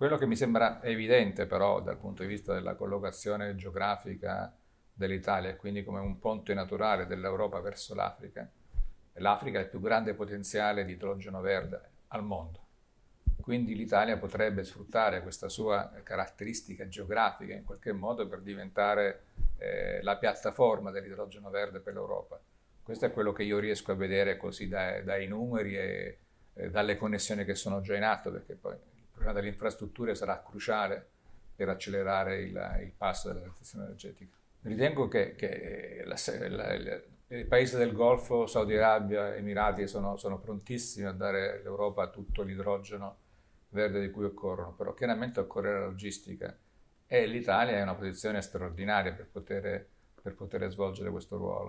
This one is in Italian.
Quello che mi sembra evidente però dal punto di vista della collocazione geografica dell'Italia, quindi come un ponte naturale dell'Europa verso l'Africa, l'Africa è il più grande potenziale di idrogeno verde al mondo. Quindi l'Italia potrebbe sfruttare questa sua caratteristica geografica in qualche modo per diventare eh, la piattaforma dell'idrogeno verde per l'Europa. Questo è quello che io riesco a vedere così dai, dai numeri e eh, dalle connessioni che sono già in atto, perché poi problema delle infrastrutture sarà cruciale per accelerare il, il passo della transizione energetica. Ritengo che, che la, la, la, i paesi del Golfo, Saudi Arabia, Emirati sono, sono prontissimi a dare all'Europa tutto l'idrogeno verde di cui occorrono, però chiaramente occorre la logistica e l'Italia è in una posizione straordinaria per poter, per poter svolgere questo ruolo.